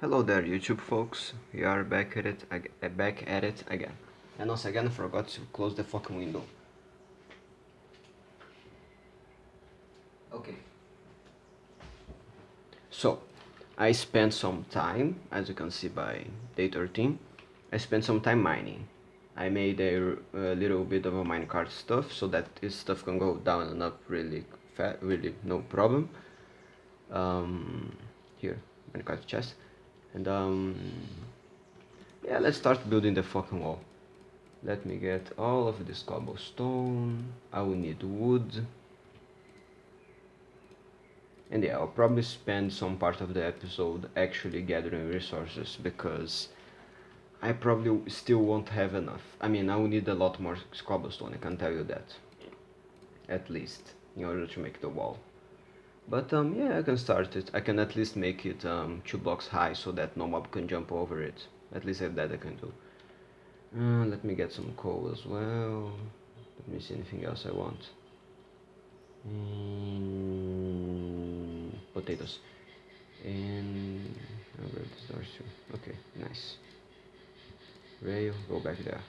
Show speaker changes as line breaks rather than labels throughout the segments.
Hello there YouTube folks, we are back at it uh, back at it again. And once again I forgot to close the fucking window. Okay. So, I spent some time, as you can see by day 13, I spent some time mining. I made a, a little bit of a minecart stuff so that this stuff can go down and up really fast, really no problem. Um, here, minecart chest and um yeah let's start building the fucking wall. Let me get all of this cobblestone. I will need wood. And yeah I'll probably spend some part of the episode actually gathering resources because I probably still won't have enough. I mean I will need a lot more cobblestone I can tell you that. At least in order to make the wall but um, yeah, I can start it. I can at least make it um, two blocks high so that no mob can jump over it. At least that I can do. Uh, let me get some coal as well. Let me see anything else I want. Mm, potatoes. And oh, the stars too. Okay, nice. Rail, go back there.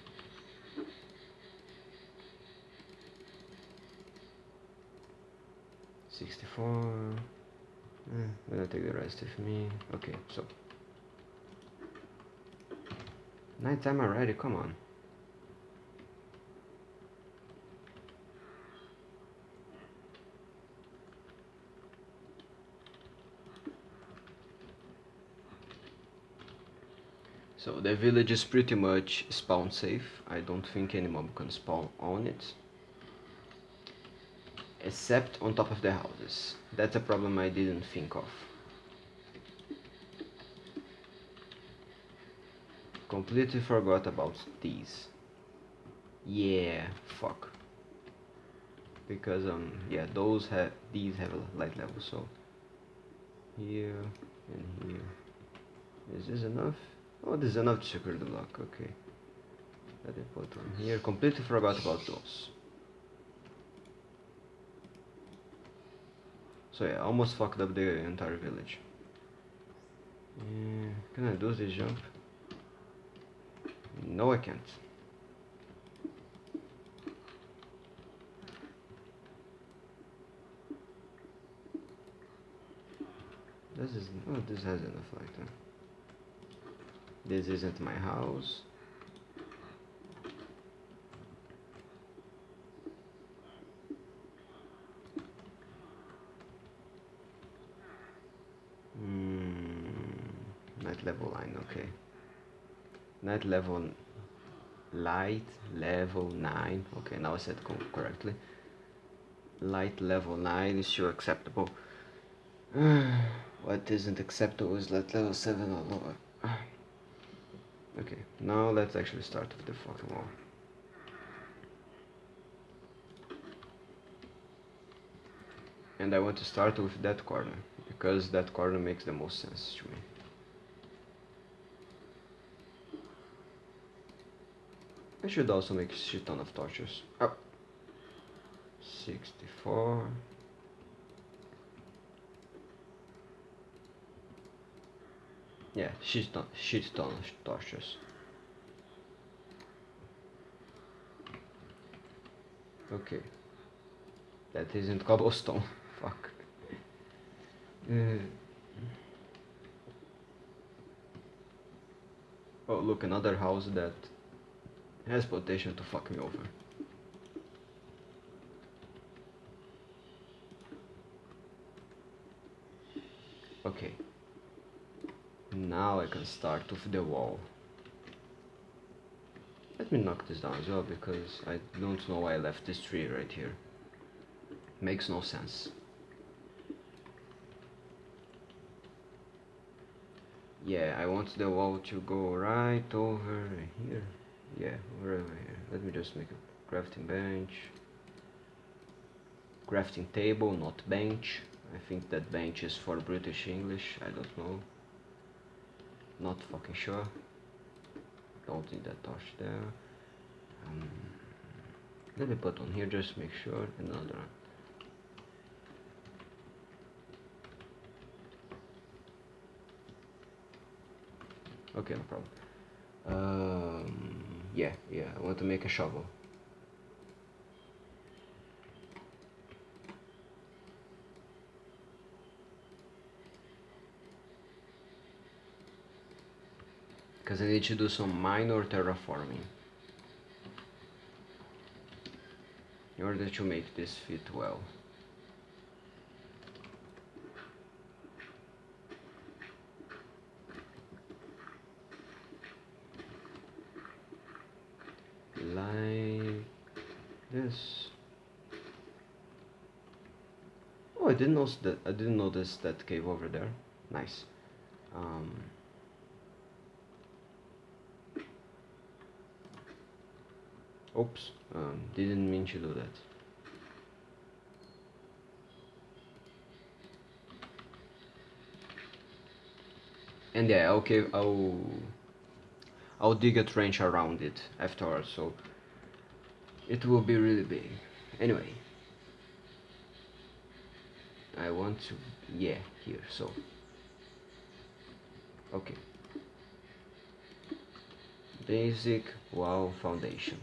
64 mm, I'm gonna take the rest with me. Okay so. Nighttime already come on. So the village is pretty much spawn safe. I don't think any mob can spawn on it except on top of the houses. That's a problem I didn't think of. Completely forgot about these. Yeah, fuck. Because um yeah, those have these have a light level, so here and here. Is this enough? Oh, this is enough to secure the lock. Okay. Let me put on here. Completely forgot about those. So yeah, almost fucked up the entire village. Yeah, can I do this jump? No, I can't. This is oh, this has enough light. Huh? This isn't my house. level line okay. Night level light level 9 okay now I said correctly. Light level 9 is still acceptable. What isn't acceptable is light level 7 or lower. Okay now let's actually start with the fucking wall and I want to start with that corner because that corner makes the most sense to me I should also make shit ton of torches. Oh. 64. Yeah, shit ton, shit ton of torches. Okay. That isn't cobblestone. Fuck. Uh. Oh, look, another house that has potential to fuck me over. Okay. Now I can start with the wall. Let me knock this down as well because I don't know why I left this tree right here. Makes no sense. Yeah, I want the wall to go right over here yeah wherever here let me just make a crafting bench. Crafting table not bench. I think that bench is for British English I don't know. Not fucking sure. Don't need that torch there. Um, let me put on here just make sure another one. Okay, no problem. Um, yeah, yeah, I want to make a shovel. Because I need to do some minor terraforming. In order to make this fit well. like this. Oh, I didn't notice that. I didn't notice that cave over there. Nice. Um, oops, um, didn't mean to do that. And yeah, okay, I'll I'll dig a trench around it afterwards, so it will be really big. Anyway, I want to, yeah, here, so, okay. Basic wall foundation.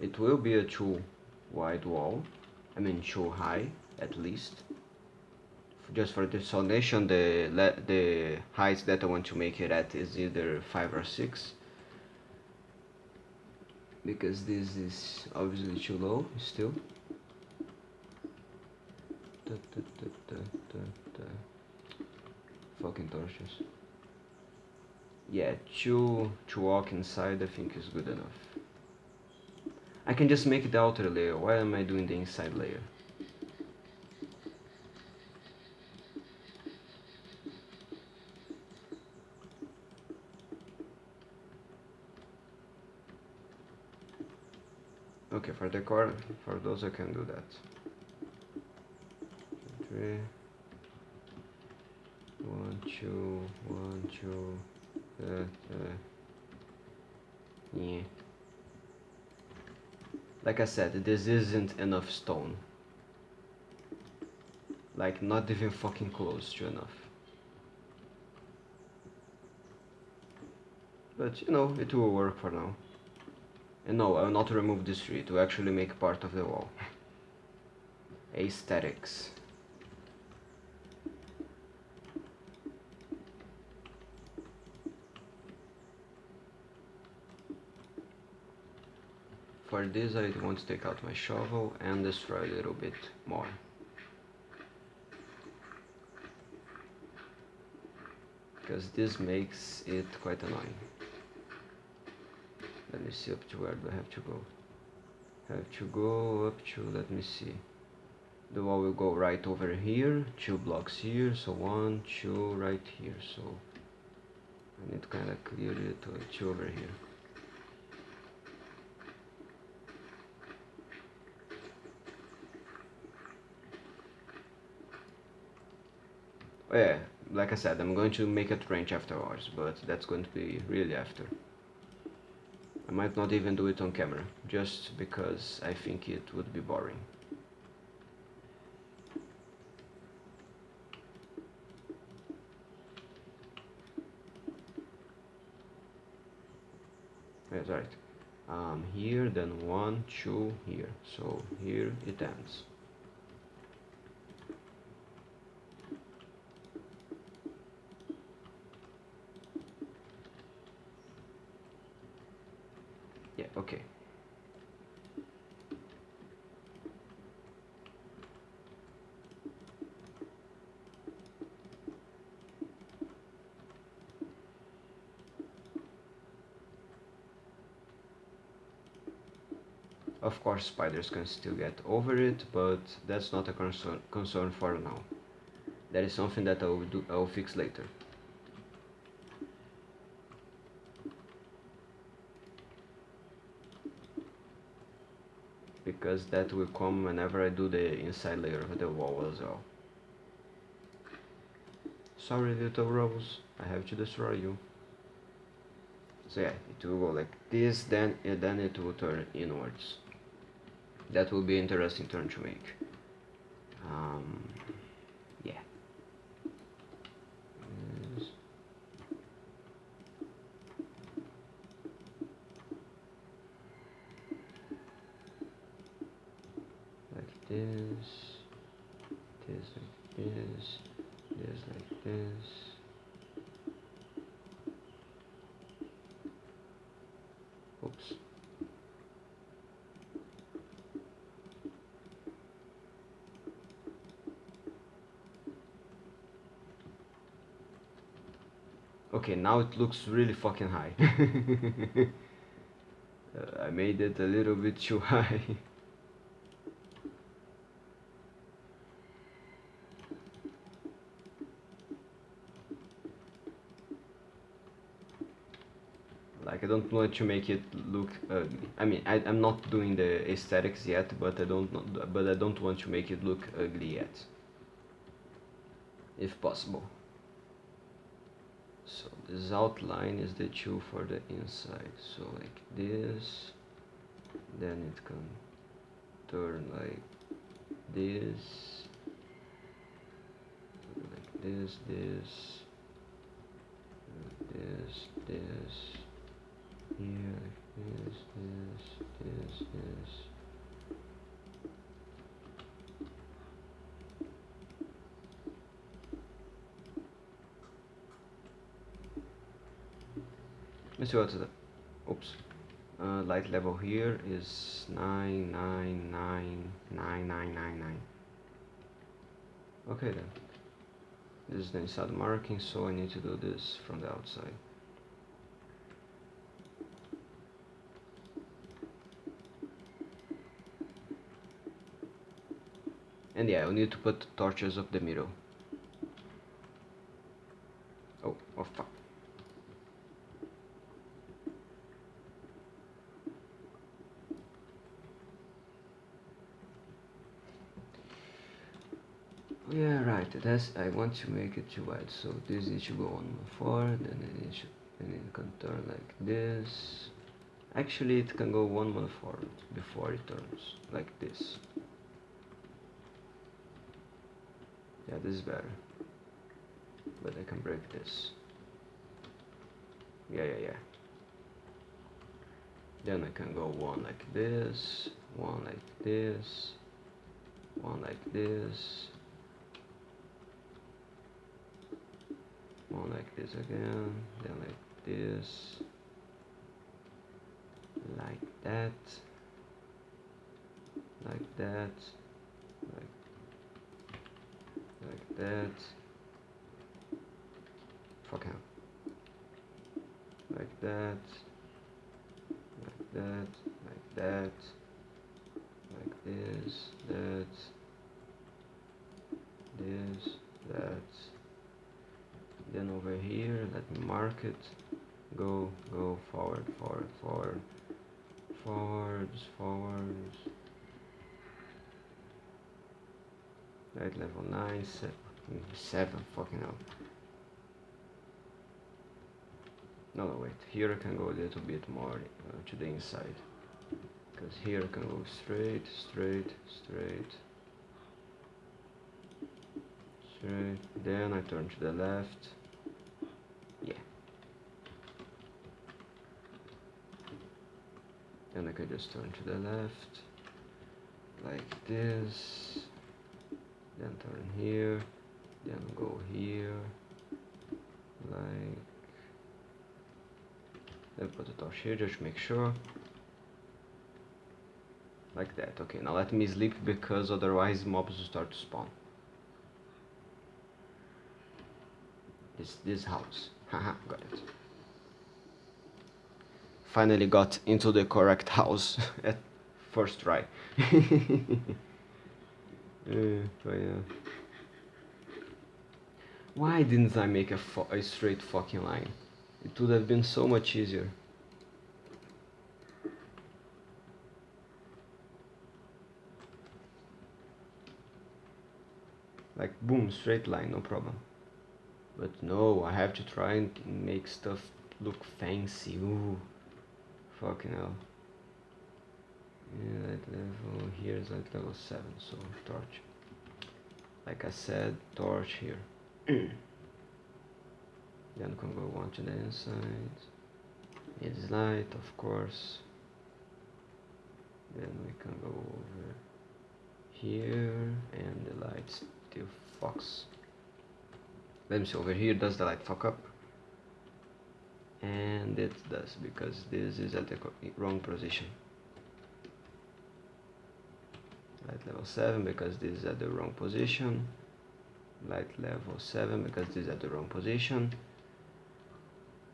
It will be a two wide wall, I mean two high at least just for this foundation the the height that I want to make it at is either 5 or 6 because this is obviously too low still. Da, da, da, fucking torches. Yeah two to walk inside I think is good enough. I can just make the outer layer. Why am I doing the inside layer Okay, for the core, for those I can do that. Three, one, two, one, two, uh, uh, yeah. Like I said, this isn't enough stone. Like, not even fucking close to enough. But, you know, it will work for now. And no, I will not remove this tree to actually make part of the wall. Aesthetics. For this I want to take out my shovel and destroy a little bit more. Because this makes it quite annoying let me see up to where do I have to go? Have to go up to let me see. The wall will go right over here two blocks here so one two right here so. I need to kind of clear it to two over here. Oh yeah like I said I'm going to make a trench afterwards but that's going to be really after I might not even do it on camera, just because I think it would be boring. That's right. Um, here, then one, two, here. So here it ends. okay Of course spiders can still get over it, but that's not a concern, concern for now. That is something that I will, do, I will fix later. because that will come whenever I do the inside layer of the wall as well. Sorry little rose, I have to destroy you. So yeah, it will go like this, then, then it will turn inwards. That will be an interesting turn to make. Um, yeah. this like this, this like this. Oops. Okay, now it looks really fucking high. uh, I made it a little bit too high. like I don't want to make it look ugly. I mean, I, I'm not doing the aesthetics yet, but I don't but I don't want to make it look ugly yet, if possible. This outline is the two for the inside. So like this, then it can turn like this, like this, this, this, this here, this, this, this, this. Let's the oops. Uh, light level here is 9999999. Okay then. This is the inside marking, so I need to do this from the outside. And yeah, I need to put torches up the middle. Oh, oh fuck. Yeah, right. That's I want to make it too wide, so this to go on and then it should, and it can turn like this. Actually, it can go one more forward before it turns like this. Yeah, this is better. But I can break this. Yeah, yeah, yeah. Then I can go one like this, one like this, one like this, one like this again, then like this, like that, like that, like like that. Fuck him. Like that. Like that. Like that. Like this. That. This. That. Then over here, let me mark it. Go, go forward, forward, forward. Forwards, forwards. Right, level 9, 7, 7 fucking. No, no, wait, here I can go a little bit more uh, to the inside. Because here I can go straight, straight, straight. Straight, then I turn to the left. Yeah. Then I can just turn to the left. Like this then turn here then go here like then put the torch here just make sure like that okay now let me sleep because otherwise mobs will start to spawn this this house haha got it finally got into the correct house at first try Uh, but yeah. Why didn't I make a, a straight fucking line? It would have been so much easier. Like boom, straight line, no problem. But no, I have to try and make stuff look fancy. Ooh, fucking hell. Yeah, light level here is at level 7, so torch. Like I said, torch here. then we can go one to the inside. It's light, of course. Then we can go over here, and the light still Fox. Let me see over here, does the light fuck up? And it does, because this is at the wrong position. Light level 7, because this is at the wrong position. Light level 7, because this is at the wrong position.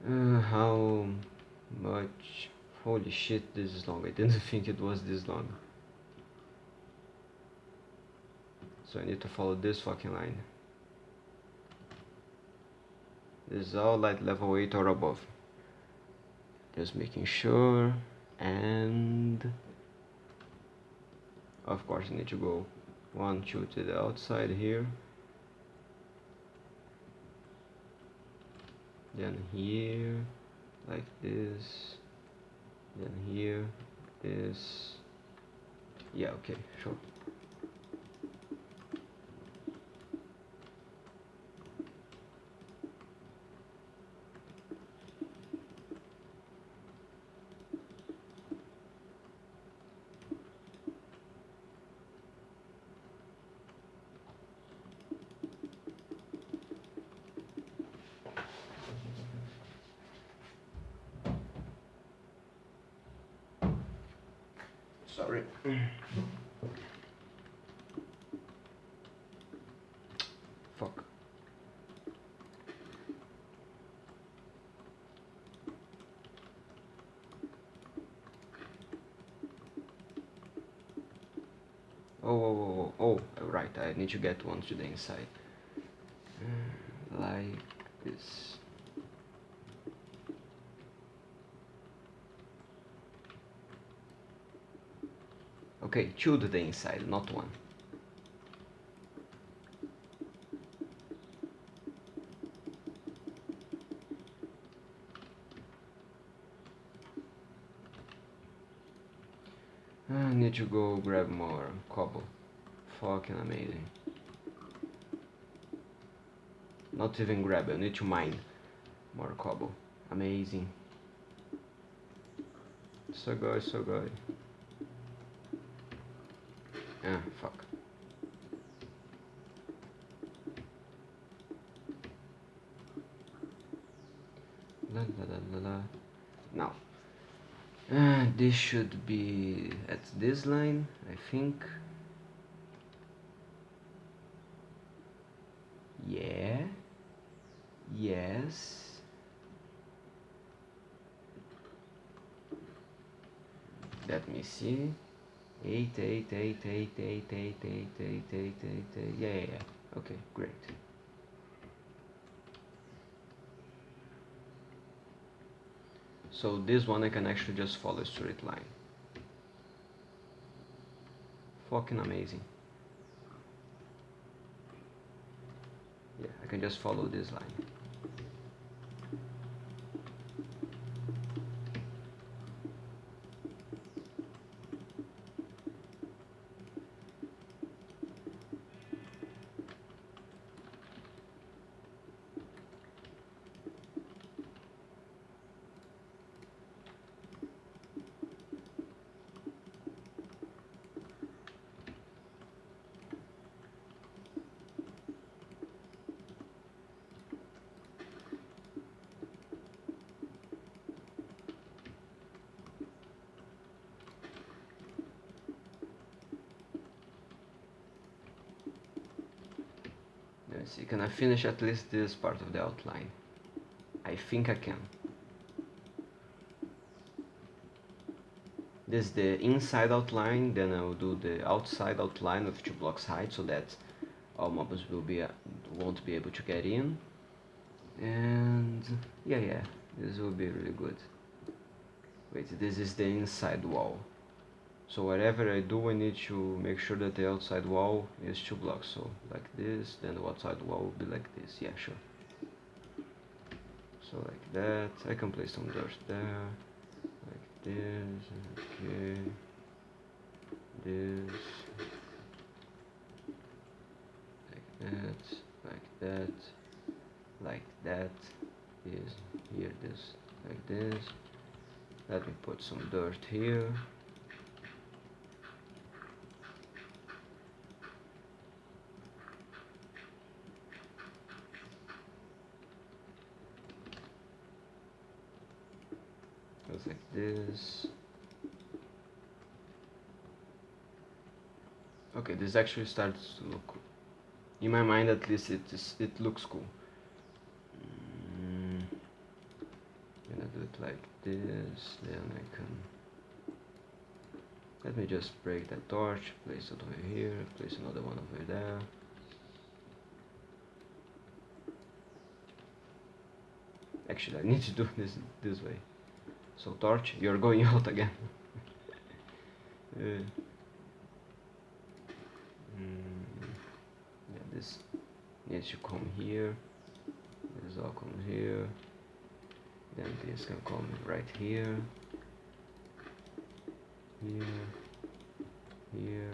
Uh, how much? Holy shit, this is long. I didn't think it was this long. So I need to follow this fucking line. This is all light level 8 or above. Just making sure and of course I need to go one, two to the outside here. Then here, like this. Then here, this. Yeah, okay, sure. Sorry. Fuck. Oh, oh, oh, oh, oh, right, I need to get one to the inside. Uh, like this. Okay, two to the inside, not one. I need to go grab more cobble. Fucking amazing. Not even grab, I need to mine more cobble. Amazing. So good, so good. Ah, fuck. La la la la la. Now, uh, this should be at this line, I think. Yeah. Yes. Let me see. Eight, eight, eight, eight, eight, eight, eight, eight, eight, eight, eight. Yeah, yeah, yeah. Okay, great. So this one I can actually just follow a straight line. Fucking amazing. Yeah, I can just follow this line. Let's see, can I finish at least this part of the outline? I think I can. This is the inside outline, then I will do the outside outline of two blocks height so that all mobs will be uh, won't be able to get in. And yeah, yeah, this will be really good. Wait, this is the inside wall. So whatever I do, I need to make sure that the outside wall is two blocks. So like this, then the outside wall will be like this. Yeah, sure. So like that. I can place some dirt there. Like this. Okay. This. Like that. Like that. Like that. Is here. This. Like this. Let me put some dirt here. goes like Okay, this actually starts to look cool. In my mind at least it, is, it looks cool. Mm, gonna do it like this, then I can... Let me just break that torch, place it over here, place another one over there. Actually, I need to do this this way. So torch, you're going out again. uh, mm, yeah, this needs to come here. This all comes here. Then this can come right here. Here. Here.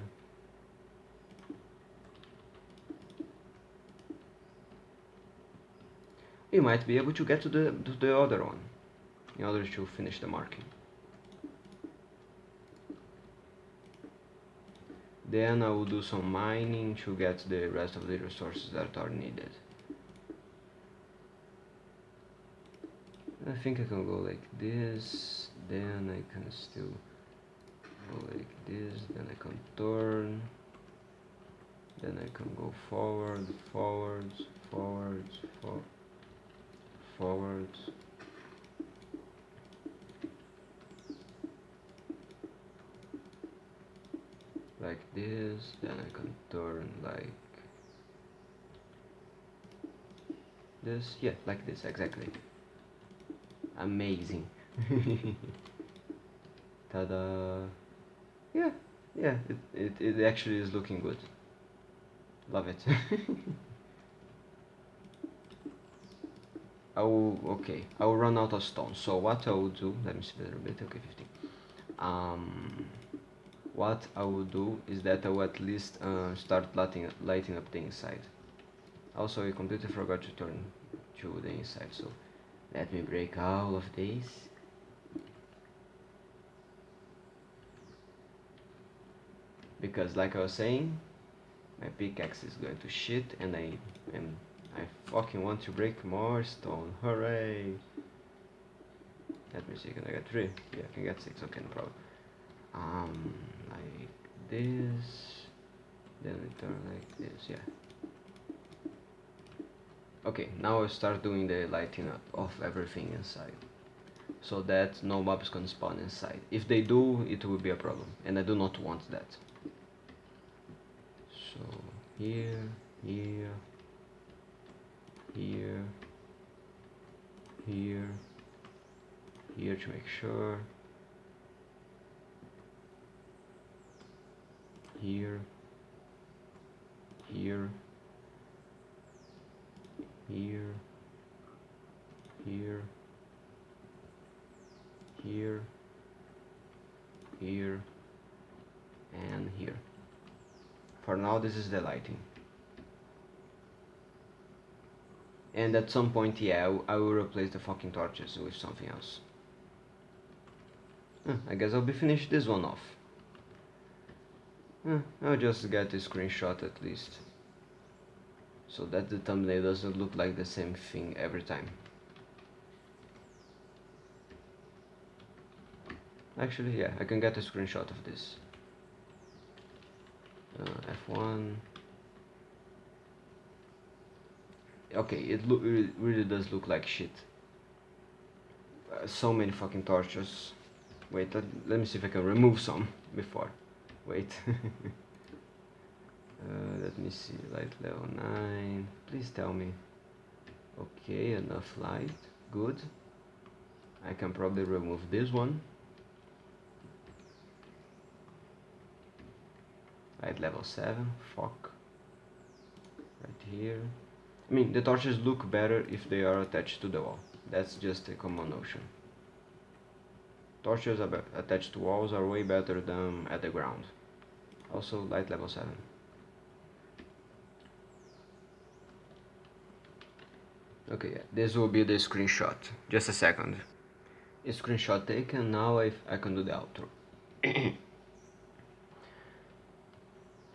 you might be able to get to the, to the other one in order to finish the marking. Then I will do some mining to get the rest of the resources that are needed. I think I can go like this, then I can still go like this, then I can turn, then I can go forward, forwards, forwards, forwards forwards like this then I can turn like this yeah like this exactly. Amazing. Ta-da. Yeah yeah it, it, it actually is looking good. Love it. I will, okay, I will run out of stone. So what I will do, let me see a little bit, okay, 15. Um, what I will do is that I will at least uh, start lighting, lighting up the inside. Also, I completely forgot to turn to the inside, so let me break all of these. Because like I was saying, my pickaxe is going to shit and I am I fucking want to break more stone. Hooray! Let me see, can I get three? Yeah, I can get six. Okay, no problem. Um, this. Then I turn like this. Yeah. Okay, now I start doing the lighting up of everything inside. So that no mobs can spawn inside. If they do, it will be a problem. And I do not want that. So, here, here, here, here, here to make sure, here, here, here, here, here, here, and here. For now this is the lighting. and at some point yeah I, will replace the fucking torches with something else uh, I guess I'll be finished this one off I'll just get a screenshot at least so that the thumbnail doesn't look like the same thing every time actually yeah I can get a screenshot of this uh, F1 okay, it look it really does look like shit. Uh, so many fucking torches. Wait, let, let me see if I can remove some before. Wait. uh, let me see, light level 9. Please tell me. Okay, enough light. Good. I can probably remove this one. Light level 7. Fuck. Right here. I mean, the torches look better if they are attached to the wall. That's just a common notion. Torches attached to walls are way better than at the ground. Also, light level 7. Okay, yeah, this will be the screenshot. Just a second. A screenshot taken, now I, I can do the outro.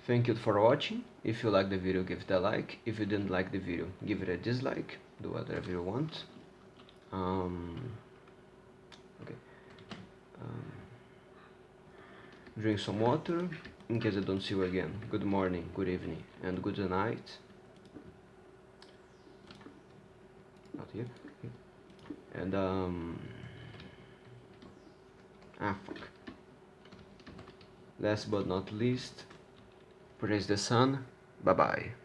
Thank you for watching. If you like the video, give it a like. If you didn't like the video, give it a dislike. Do whatever you want. Um, okay. drink some water in case I don't see you again. Good morning, good evening, and good night. Not here. And um. Ah fuck. Last but not least, praise the sun. Bye bye.